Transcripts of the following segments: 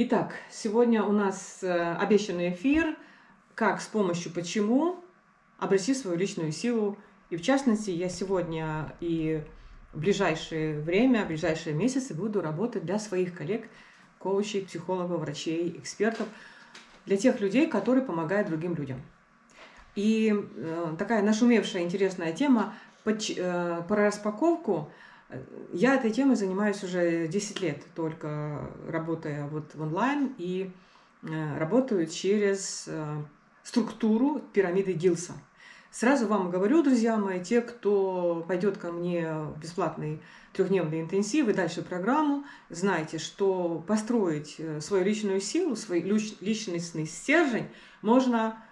Итак, сегодня у нас э, обещанный эфир «Как с помощью почему обрести свою личную силу». И в частности, я сегодня и в ближайшее время, в ближайшие месяцы буду работать для своих коллег, коучей, психологов, врачей, экспертов, для тех людей, которые помогают другим людям. И э, такая нашумевшая интересная тема э, про распаковку – я этой темой занимаюсь уже 10 лет, только работая вот в онлайн и э, работаю через э, структуру пирамиды Гилса. Сразу вам говорю, друзья мои, те, кто пойдет ко мне в бесплатный трехдневный интенсив и дальше программу, знайте, что построить э, свою личную силу, свой личностный стержень можно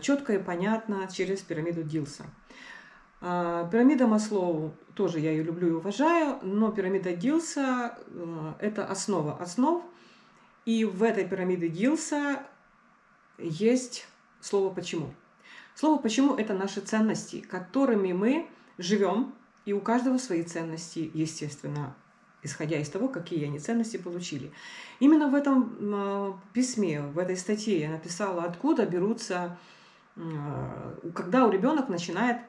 четко и понятно через пирамиду Дилса. А, пирамида Маслоу, тоже я ее люблю и уважаю, но пирамида Дилса э, – это основа основ. И в этой пирамиде Дилса есть слово «почему». Слово «почему» – это наши ценности, которыми мы живем, и у каждого свои ценности, естественно, исходя из того, какие они ценности получили. Именно в этом э, письме, в этой статье я написала, откуда берутся, э, когда у ребенка начинает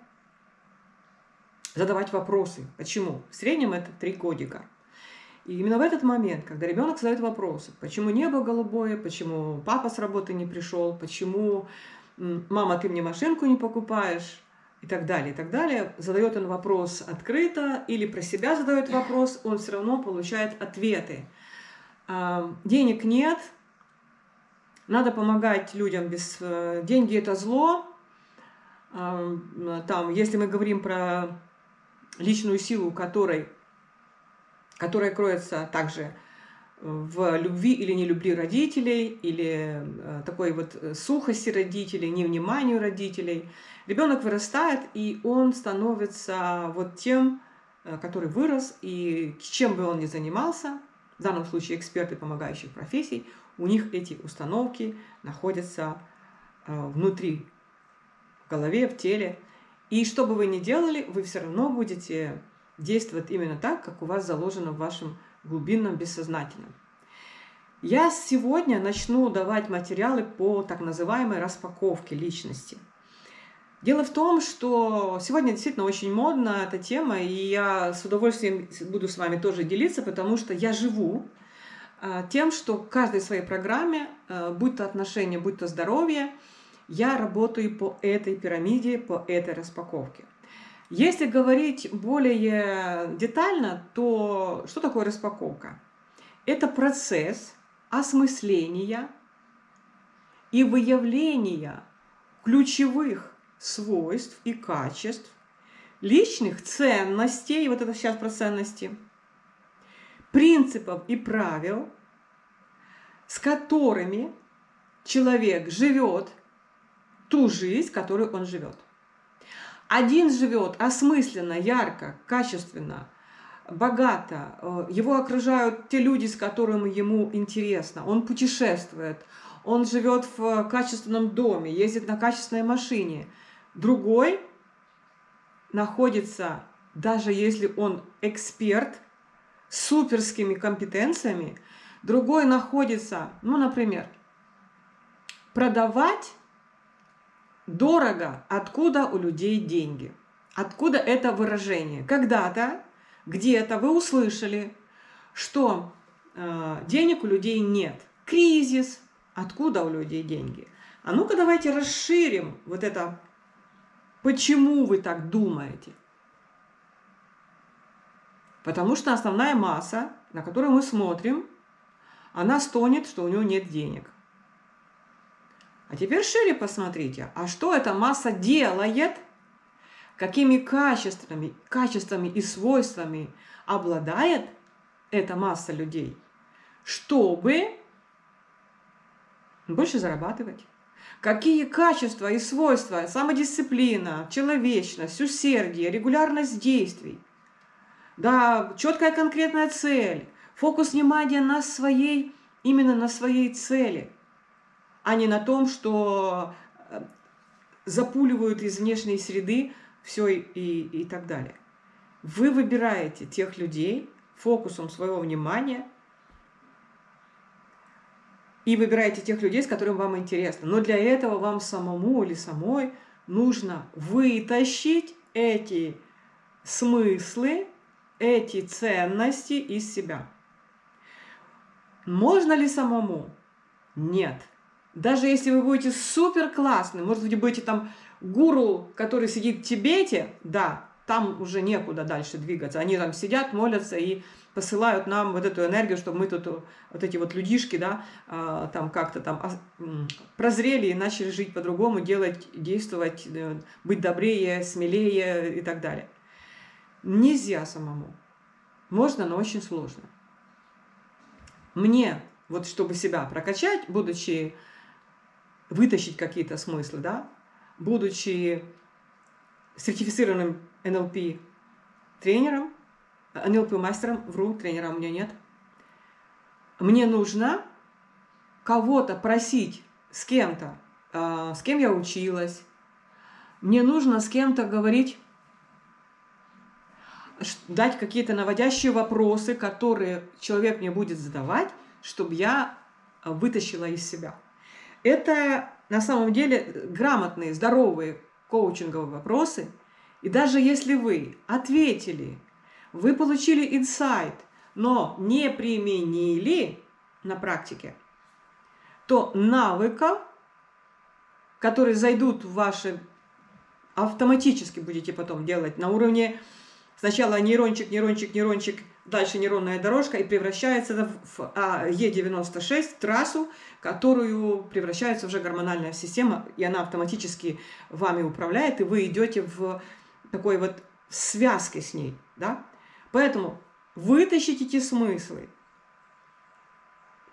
задавать вопросы. Почему? В среднем это три годика. И именно в этот момент, когда ребенок задает вопросы, почему небо голубое, почему папа с работы не пришел, почему мама, ты мне машинку не покупаешь, и так далее, и так далее, задает он вопрос открыто или про себя задает вопрос, он все равно получает ответы. Денег нет, надо помогать людям без... Э, деньги – это зло. А, там, если мы говорим про личную силу которой, которая кроется также в любви или не любви родителей, или э, такой вот э, сухости родителей, невниманию родителей. Ребенок вырастает, и он становится вот тем, э, который вырос, и чем бы он ни занимался, в данном случае эксперты помогающих профессий, у них эти установки находятся внутри, в голове, в теле, и что бы вы ни делали, вы все равно будете действовать именно так, как у вас заложено в вашем глубинном бессознательном. Я сегодня начну давать материалы по так называемой распаковке личности. Дело в том, что сегодня действительно очень модна эта тема, и я с удовольствием буду с вами тоже делиться, потому что я живу а, тем, что в каждой своей программе, а, будь то отношения, будь то здоровье, я работаю по этой пирамиде, по этой распаковке. Если говорить более детально, то что такое распаковка? Это процесс осмысления и выявления ключевых свойств и качеств, личных ценностей, вот это сейчас про ценности, принципов и правил, с которыми человек живет ту жизнь, которую он живет. Один живет осмысленно, ярко, качественно, богато. Э, его окружают те люди, с которыми ему интересно. Он путешествует, он живет в качественном доме, ездит на качественной машине. Другой находится, даже если он эксперт, с суперскими компетенциями, другой находится, ну, например, продавать Дорого. Откуда у людей деньги? Откуда это выражение? Когда-то, где-то вы услышали, что э, денег у людей нет. Кризис. Откуда у людей деньги? А ну-ка давайте расширим вот это, почему вы так думаете. Потому что основная масса, на которую мы смотрим, она стонет, что у него нет денег. А теперь шире посмотрите, а что эта масса делает, какими качествами, качествами и свойствами обладает эта масса людей, чтобы больше зарабатывать. Какие качества и свойства, самодисциплина, человечность, усердие, регулярность действий, да, четкая конкретная цель, фокус внимания на своей, именно на своей цели – а не на том, что э, запуливают из внешней среды все и, и так далее. Вы выбираете тех людей фокусом своего внимания, и выбираете тех людей, с которыми вам интересно. Но для этого вам самому или самой нужно вытащить эти смыслы, эти ценности из себя. Можно ли самому? Нет. Даже если вы будете супер классным, может быть, будете там гуру, который сидит в Тибете, да, там уже некуда дальше двигаться. Они там сидят, молятся и посылают нам вот эту энергию, чтобы мы тут, вот эти вот людишки, да, а, там как-то там прозрели и начали жить по-другому, делать, действовать, э, быть добрее, смелее и так далее. Нельзя самому. Можно, но очень сложно. Мне, вот чтобы себя прокачать, будучи, вытащить какие-то смыслы, да, будучи сертифицированным NLP тренером, NLP мастером, вру, тренера у меня нет. Мне нужно кого-то просить с кем-то, э, с кем я училась. Мне нужно с кем-то говорить, дать какие-то наводящие вопросы, которые человек мне будет задавать, чтобы я вытащила из себя. Это на самом деле грамотные, здоровые коучинговые вопросы. И даже если вы ответили вы получили инсайт, но не применили на практике, то навыков, которые зайдут в ваши, автоматически будете потом делать на уровне сначала нейрончик, нейрончик, нейрончик, дальше нейронная дорожка и превращается в Е96, трассу, которую превращается уже гормональная система, и она автоматически вами управляет, и вы идете в такой вот связке с ней, да? Поэтому вытащить эти смыслы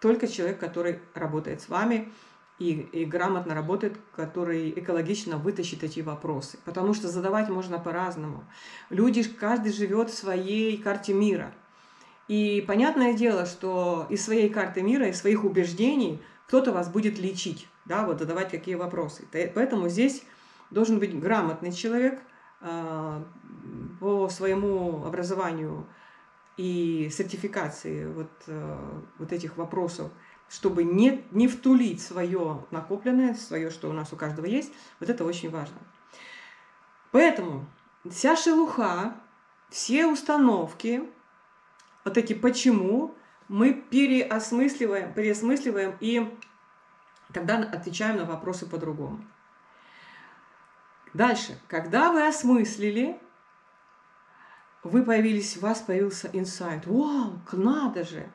только человек, который работает с вами и, и грамотно работает, который экологично вытащит эти вопросы. Потому что задавать можно по-разному. Люди, каждый живет в своей карте мира. И понятное дело, что из своей карты мира, из своих убеждений кто-то вас будет лечить, да, вот задавать какие вопросы. Поэтому здесь должен быть грамотный человек, а, по своему образованию и сертификации вот, э, вот этих вопросов, чтобы не, не втулить свое накопленное, свое, что у нас у каждого есть, вот это очень важно. Поэтому вся шелуха, все установки, вот эти «почему» мы переосмысливаем, переосмысливаем и тогда отвечаем на вопросы по-другому. Дальше, когда вы осмыслили, вы появились, у вас появился инсайт. Вау, надо же!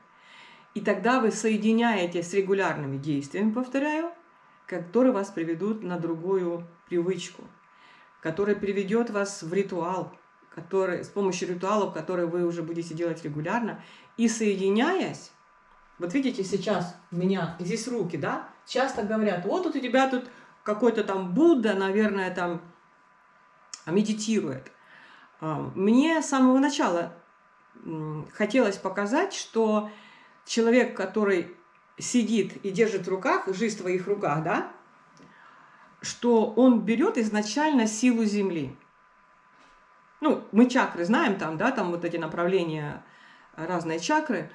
И тогда вы соединяете с регулярными действиями, повторяю, которые вас приведут на другую привычку, которая приведет вас в ритуал, который, с помощью ритуалов, которые вы уже будете делать регулярно. И соединяясь, вот видите сейчас у меня здесь руки, да, часто говорят, вот тут у тебя тут какой-то там Будда, наверное, там медитирует. А, мне с самого начала хотелось показать, что человек, который сидит и держит в руках, жизнь в твоих руках, да, что он берет изначально силу Земли. Ну, мы чакры знаем там, да, там вот эти направления, разные чакры.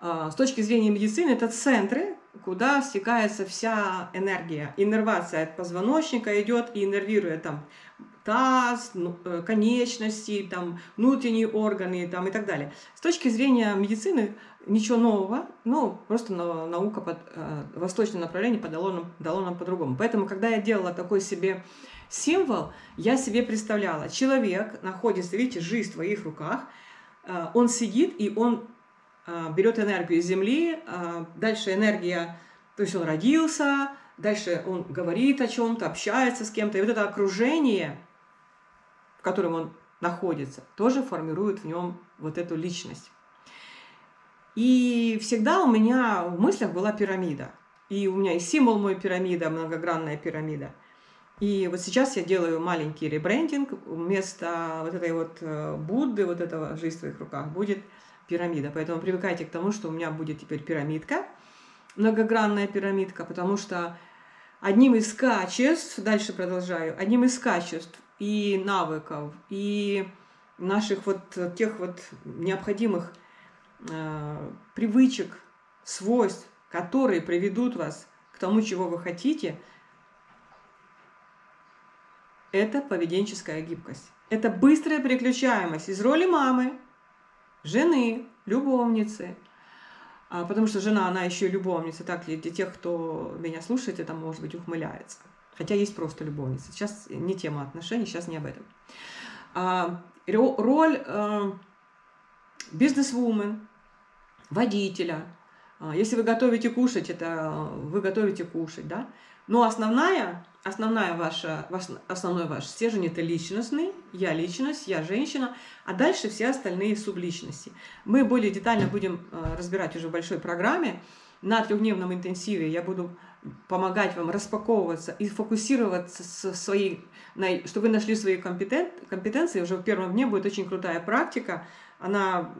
А, с точки зрения медицины это центры, куда стекается вся энергия. Иннервация от позвоночника идет и иннервирует там таз, ну, э, конечности, там, внутренние органы там, и так далее. С точки зрения медицины ничего нового, ну, просто наука под э, восточное направление подало нам, дало нам по-другому. Поэтому, когда я делала такой себе символ, я себе представляла, человек находится, видите, жизнь в твоих руках, э, он сидит и он э, берет энергию из Земли, э, дальше энергия, то есть он родился, дальше он говорит о чем-то, общается с кем-то, и вот это окружение – котором он находится, тоже формирует в нем вот эту личность. И всегда у меня в мыслях была пирамида. И у меня и символ мой пирамида, многогранная пирамида. И вот сейчас я делаю маленький ребрендинг. Вместо вот этой вот э, Будды, вот этого «Жизнь в твоих руках» будет пирамида. Поэтому привыкайте к тому, что у меня будет теперь пирамидка, многогранная пирамидка, потому что одним из качеств, дальше продолжаю, одним из качеств и навыков, и наших вот тех вот необходимых э, привычек, свойств, которые приведут вас к тому, чего вы хотите, это поведенческая гибкость. Это быстрая переключаемость из роли мамы, жены, любовницы. А, потому что жена, она еще и любовница. Так, для тех, кто меня слушает, это, может быть, ухмыляется. Хотя есть просто любовница. Сейчас не тема отношений, сейчас не об этом. А, роль э, бизнес-вумен, водителя. А, если вы готовите кушать, это вы готовите кушать, да? Но основная, основная ваша, ваш, основной ваш стержень – это личностный, я личность, я женщина, а дальше все остальные субличности. Мы более детально будем э, разбирать уже в большой программе. На трехдневном интенсиве я буду помогать вам распаковываться и фокусироваться со своей, чтобы вы нашли свои компетен, компетенции. Уже в первом дне будет очень крутая практика. Она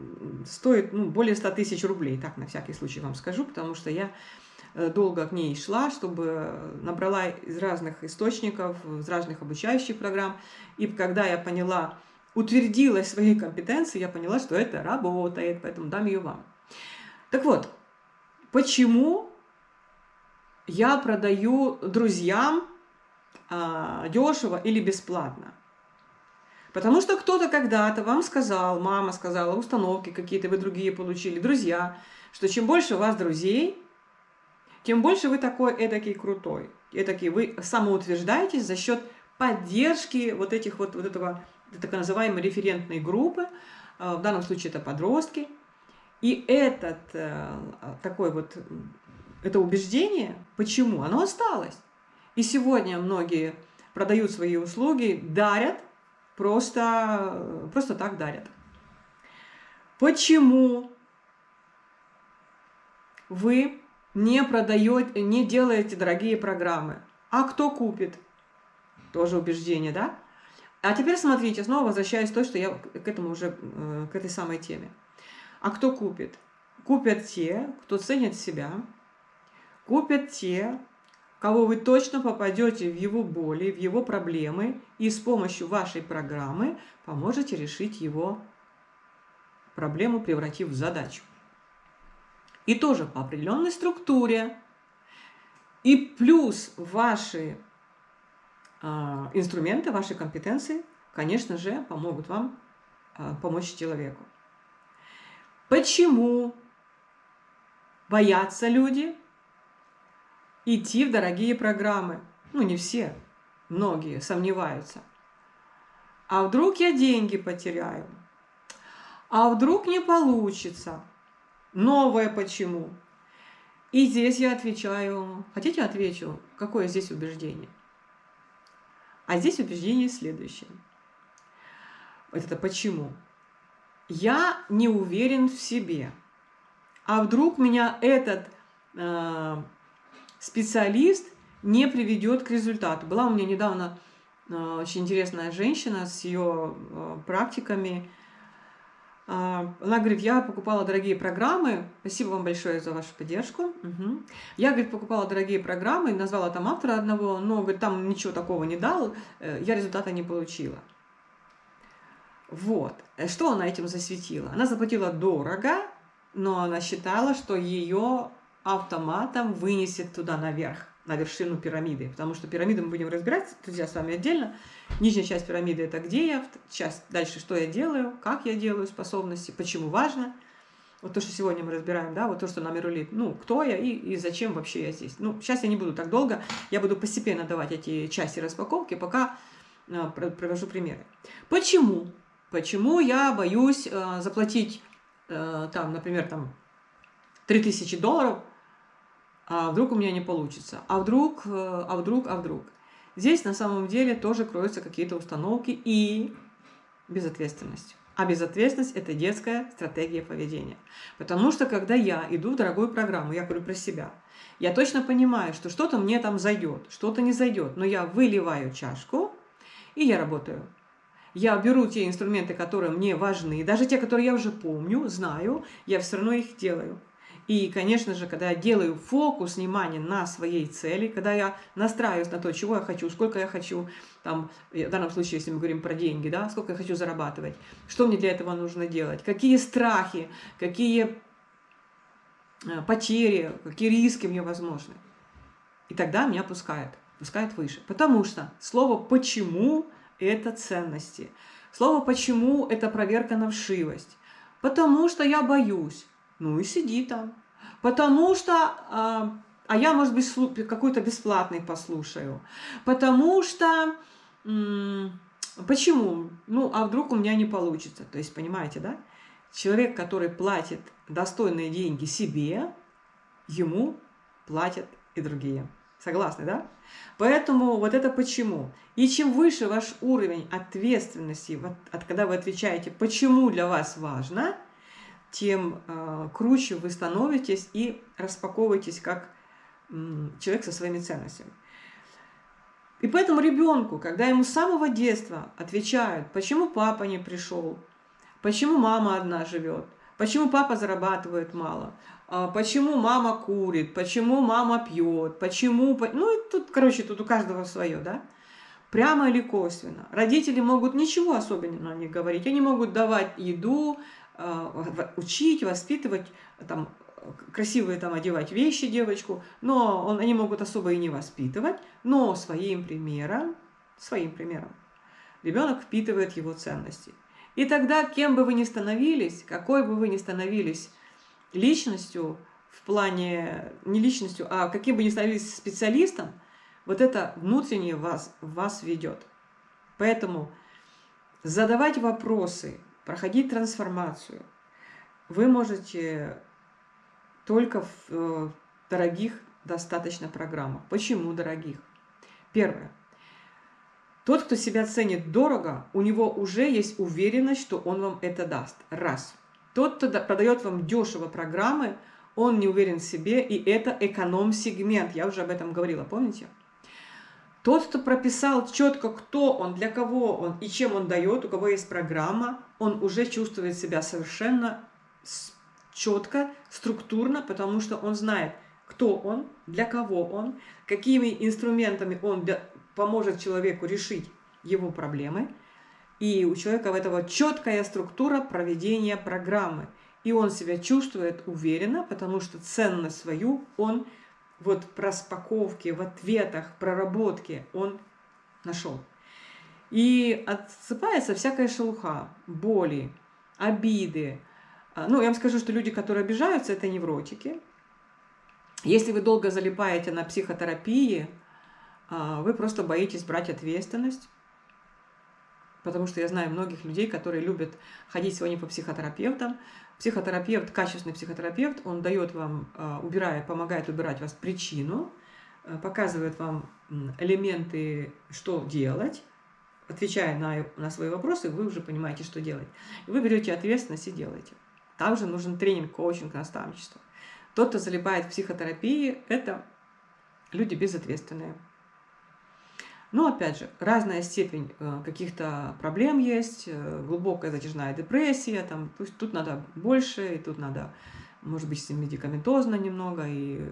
стоит ну, более 100 тысяч рублей, так на всякий случай вам скажу, потому что я долго к ней шла, чтобы набрала из разных источников, из разных обучающих программ. И когда я поняла, утвердила свои компетенции, я поняла, что это работает, поэтому дам ее вам. Так вот, почему я продаю друзьям а, дешево или бесплатно? Потому что кто-то когда-то вам сказал, мама сказала, установки какие-то вы другие получили, друзья, что чем больше у вас друзей, тем больше вы такой эдакий крутой. Эдакий вы самоутверждаетесь за счет поддержки вот этих вот, вот этого так называемой референтной группы, а, в данном случае это подростки. И этот э, такой вот, это убеждение, почему? Оно осталось. И сегодня многие продают свои услуги, дарят, просто, просто так дарят. Почему вы не продаете, не делаете дорогие программы. А кто купит? Тоже убеждение, да? А теперь смотрите, снова возвращаясь к то, что я к этому уже, э, к этой самой теме. А кто купит? Купят те, кто ценит себя, купят те, кого вы точно попадете в его боли, в его проблемы, и с помощью вашей программы поможете решить его проблему, превратив в задачу. И тоже по определенной структуре. И плюс ваши э, инструменты, ваши компетенции, конечно же, помогут вам э, помочь человеку. Почему боятся люди идти в дорогие программы? Ну, не все, многие сомневаются. А вдруг я деньги потеряю? А вдруг не получится? Новое почему? И здесь я отвечаю, хотите отвечу, какое здесь убеждение? А здесь убеждение следующее. Вот это почему? Я не уверен в себе. А вдруг меня этот э, специалист не приведет к результату? Была у меня недавно э, очень интересная женщина с ее э, практиками, а, она говорит, я покупала дорогие программы, спасибо вам большое за вашу поддержку. Угу. Я, говорит, покупала дорогие программы, назвала там автора одного, но, говорит, там ничего такого не дал, э, я результата не получила. Вот. Э, что она этим засветила? Она заплатила дорого, но она считала, что ее автоматом вынесет туда наверх на вершину пирамиды, потому что пирамиду мы будем разбирать, друзья, с вами отдельно. Нижняя часть пирамиды – это где я, часть дальше, что я делаю, как я делаю способности, почему важно. Вот то, что сегодня мы разбираем, да, вот то, что нам рулит, ну, кто я и, и зачем вообще я здесь. Ну, сейчас я не буду так долго, я буду постепенно давать эти части распаковки, пока э, провожу примеры. Почему? Почему я боюсь э, заплатить, э, там, например, там, 3000 долларов – а вдруг у меня не получится, а вдруг, э, а вдруг, а вдруг. Здесь на самом деле тоже кроются какие-то установки и безответственность. А безответственность – это детская стратегия поведения. Потому что, когда я иду в дорогую программу, я говорю про себя, я точно понимаю, что что-то мне там зайдет, что-то не зайдет, но я выливаю чашку, и я работаю. Я беру те инструменты, которые мне важны, даже те, которые я уже помню, знаю, я все равно их делаю. И, конечно же, когда я делаю фокус внимания на своей цели, когда я настраиваюсь на то, чего я хочу, сколько я хочу, там, в данном случае, если мы говорим про деньги, да, сколько я хочу зарабатывать, что мне для этого нужно делать, какие страхи, какие э, потери, какие риски мне возможны. И тогда меня пускает, пускает выше. Потому что слово «почему» – это ценности. Слово «почему» – это проверка на вшивость. Потому что я боюсь. Ну и сиди там. Потому что, а, а я, может быть, какой-то бесплатный послушаю. Потому что, почему? Ну, а вдруг у меня не получится? То есть, понимаете, да? Человек, который платит достойные деньги себе, ему платят и другие. Согласны, да? Поэтому вот это почему. И чем выше ваш уровень ответственности, вот, от, когда вы отвечаете, почему для вас важно, тем э, круче вы становитесь и распаковываетесь как человек со своими ценностями. И поэтому ребенку, когда ему с самого детства отвечают, почему папа не пришел, почему мама одна живет, почему папа зарабатывает мало, а, почему мама курит, почему мама пьет, почему... Ну, и тут, короче, тут у каждого свое, да? Прямо или косвенно. Родители могут ничего особенного не говорить. Они могут давать еду, а, учить, воспитывать, там, красивые там одевать вещи девочку, но он, они могут особо и не воспитывать, но своим примером, своим примером ребенок впитывает его ценности. И тогда, кем бы вы ни становились, какой бы вы ни становились личностью, в плане, не личностью, а каким бы ни становились специалистом, вот это внутреннее вас, вас ведет. Поэтому задавать вопросы, проходить трансформацию вы можете только в э, дорогих достаточно программах. Почему дорогих? Первое. Тот, кто себя ценит дорого, у него уже есть уверенность, что он вам это даст. Раз. Тот, кто продает вам дешево программы, он не уверен в себе, и это эконом-сегмент. Я уже об этом говорила, помните? Тот, кто прописал четко, кто он, для кого он и чем он дает, у кого есть программа, он уже чувствует себя совершенно четко, структурно, потому что он знает, кто он, для кого он, какими инструментами он поможет человеку решить его проблемы. И у человека в этого четкая структура проведения программы. И он себя чувствует уверенно, потому что ценность свою он вот в распаковке, в ответах, проработке он нашел. И отсыпается всякая шелуха, боли, обиды. А, ну, я вам скажу, что люди, которые обижаются, это невротики. Если вы долго залипаете на психотерапии, а, вы просто боитесь брать ответственность, потому что я знаю многих людей, которые любят ходить сегодня по психотерапевтам. Психотерапевт, качественный психотерапевт, он дает вам, а, убирая, помогает убирать вас причину, показывает вам элементы, что делать, отвечая на, на свои вопросы, вы уже понимаете, что делать. вы берете ответственность и делаете. Также нужен тренинг, коучинг, наставничество. Тот, кто залипает в психотерапии, это люди безответственные. Но, опять же, разная степень э, каких-то проблем есть, э, глубокая затяжная депрессия, там, то есть тут надо больше, и тут надо, может быть, медикаментозно немного, и,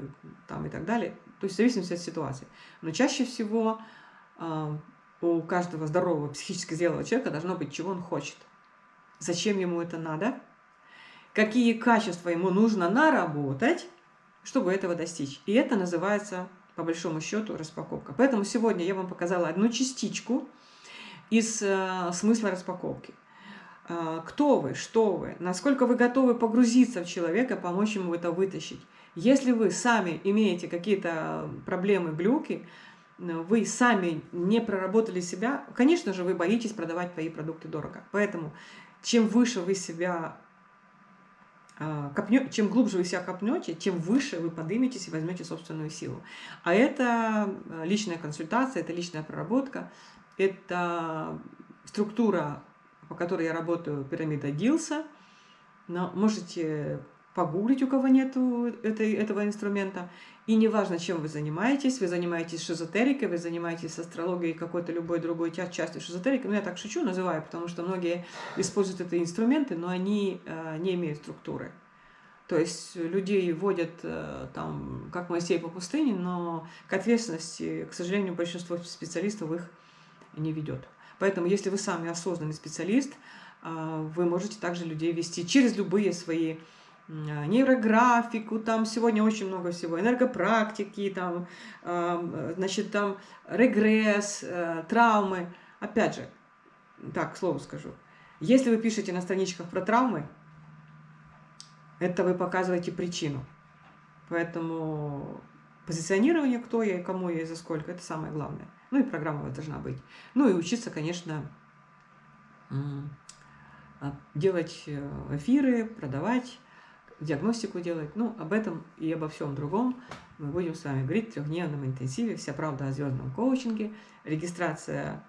там, и так далее. То есть в зависимости от ситуации. Но чаще всего э, у каждого здорового, психически зрелого человека должно быть, чего он хочет. Зачем ему это надо, какие качества ему нужно наработать, чтобы этого достичь. И это называется по большому счету, распаковка. Поэтому сегодня я вам показала одну частичку из э, смысла распаковки. Э, кто вы, что вы, насколько вы готовы погрузиться в человека, помочь ему это вытащить. Если вы сами имеете какие-то проблемы, глюки, э, вы сами не проработали себя, конечно же, вы боитесь продавать свои продукты дорого. Поэтому чем выше вы себя а, копнё, чем глубже вы себя копнете, тем выше вы подниметесь и возьмете собственную силу. А это э, личная консультация, это личная проработка, это структура, по которой я работаю, пирамида Дилса. Но можете погуглить, у кого нет этой, этого инструмента. И неважно, чем вы занимаетесь, вы занимаетесь шизотерикой, вы занимаетесь астрологией, какой-то любой другой частью шизотерики. Ну, я так шучу, называю, потому что многие используют эти инструменты, но они э, не имеют структуры. То есть людей вводят э, там, как Моисей по пустыне, но к ответственности, к сожалению, большинство специалистов их не ведет. Поэтому, если вы сами осознанный специалист, э, вы можете также людей вести через любые свои нейрографику, там сегодня очень много всего, энергопрактики, там, значит, там регресс, э, травмы. Опять же, так, к слову скажу, если вы пишете на страничках про травмы, это вы показываете причину. Поэтому позиционирование, кто я и кому я и за сколько, это самое главное. Ну и программа должна быть. Ну и учиться, конечно, делать э, эфиры, продавать, диагностику делать. Ну, об этом и обо всем другом мы будем с вами говорить в трехдневном интенсиве. Вся правда о звездном коучинге. Регистрация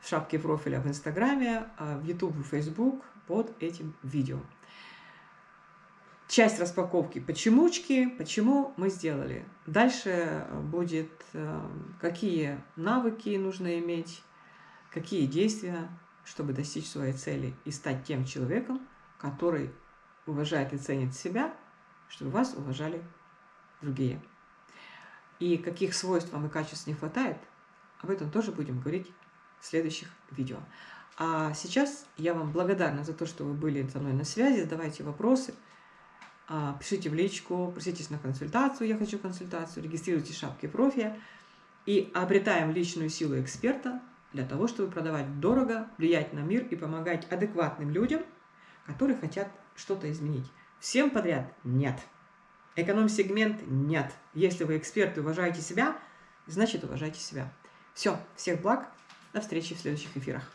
в шапке профиля в Инстаграме, а в YouTube и Facebook под этим видео. Часть распаковки почемучки, почему мы сделали. Дальше будет, э, какие навыки нужно иметь, какие действия, чтобы достичь своей цели и стать тем человеком, который уважает и ценит себя, чтобы вас уважали другие. И каких свойств вам и качеств не хватает, об этом тоже будем говорить в следующих видео. А сейчас я вам благодарна за то, что вы были со мной на связи, задавайте вопросы, а, пишите в личку, проситесь на консультацию, я хочу консультацию, регистрируйте шапки профи и обретаем личную силу эксперта для того, чтобы продавать дорого, влиять на мир и помогать адекватным людям, которые хотят что-то изменить. Всем подряд нет. Эконом-сегмент нет. Если вы эксперт и уважаете себя, значит уважайте себя. Все, всех благ, до встречи в следующих эфирах.